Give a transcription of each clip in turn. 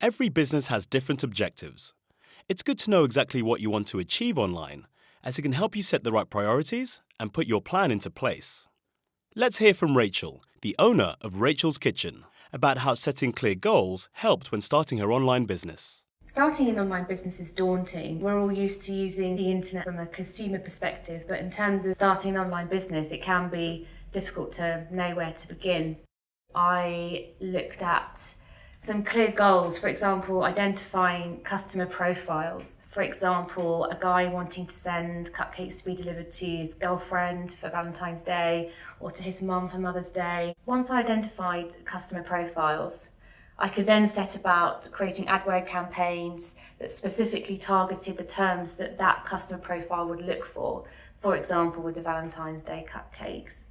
Every business has different objectives. It's good to know exactly what you want to achieve online, as it can help you set the right priorities and put your plan into place. Let's hear from Rachel, the owner of Rachel's Kitchen, about how setting clear goals helped when starting her online business. Starting an online business is daunting. We're all used to using the internet from a consumer perspective, but in terms of starting an online business, it can be difficult to know where to begin. I looked at some clear goals, for example, identifying customer profiles. For example, a guy wanting to send cupcakes to be delivered to his girlfriend for Valentine's Day or to his mum for Mother's Day. Once I identified customer profiles, I could then set about creating AdWord campaigns that specifically targeted the terms that that customer profile would look for, for example, with the Valentine's Day cupcakes.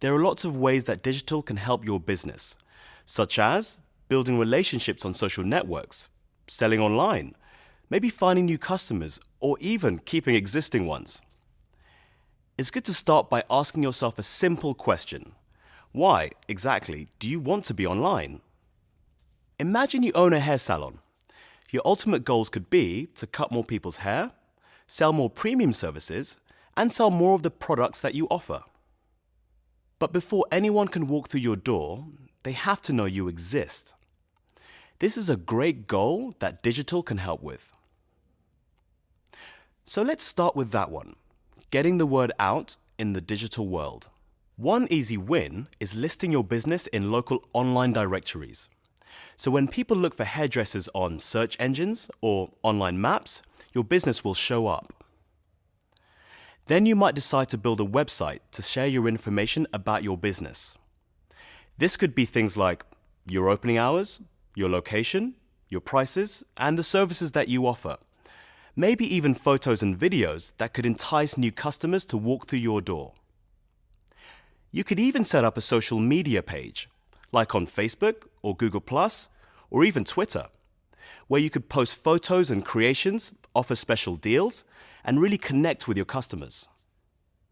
There are lots of ways that digital can help your business, such as building relationships on social networks, selling online, maybe finding new customers, or even keeping existing ones. It's good to start by asking yourself a simple question. Why, exactly, do you want to be online? Imagine you own a hair salon. Your ultimate goals could be to cut more people's hair, sell more premium services, and sell more of the products that you offer. But before anyone can walk through your door, they have to know you exist. This is a great goal that digital can help with. So let's start with that one, getting the word out in the digital world. One easy win is listing your business in local online directories. So when people look for hairdressers on search engines or online maps, your business will show up. Then you might decide to build a website to share your information about your business. This could be things like your opening hours, your location, your prices, and the services that you offer. Maybe even photos and videos that could entice new customers to walk through your door. You could even set up a social media page like on Facebook or Google or even Twitter, where you could post photos and creations, offer special deals, and really connect with your customers.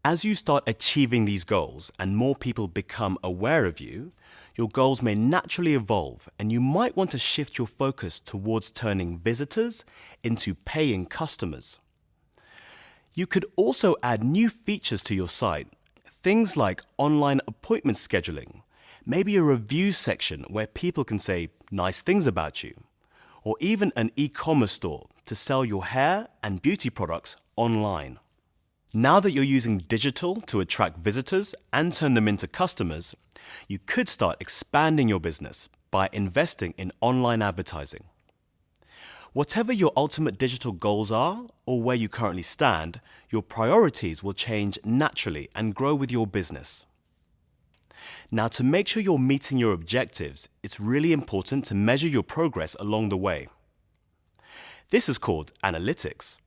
As you start achieving these goals and more people become aware of you, your goals may naturally evolve and you might want to shift your focus towards turning visitors into paying customers. You could also add new features to your site, things like online appointment scheduling, maybe a review section where people can say nice things about you, or even an e-commerce store to sell your hair and beauty products online. Now that you're using digital to attract visitors and turn them into customers, you could start expanding your business by investing in online advertising. Whatever your ultimate digital goals are or where you currently stand, your priorities will change naturally and grow with your business. Now, to make sure you're meeting your objectives, it's really important to measure your progress along the way. This is called analytics.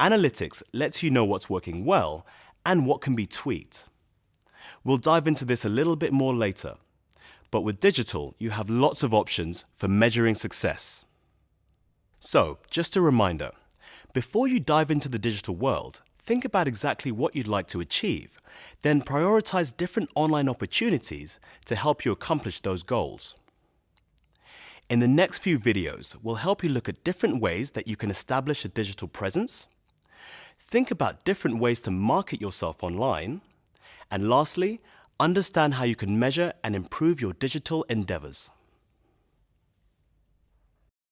Analytics lets you know what's working well and what can be tweaked. We'll dive into this a little bit more later, but with digital, you have lots of options for measuring success. So, just a reminder, before you dive into the digital world, think about exactly what you'd like to achieve, then prioritize different online opportunities to help you accomplish those goals. In the next few videos, we'll help you look at different ways that you can establish a digital presence, think about different ways to market yourself online, and lastly, understand how you can measure and improve your digital endeavors.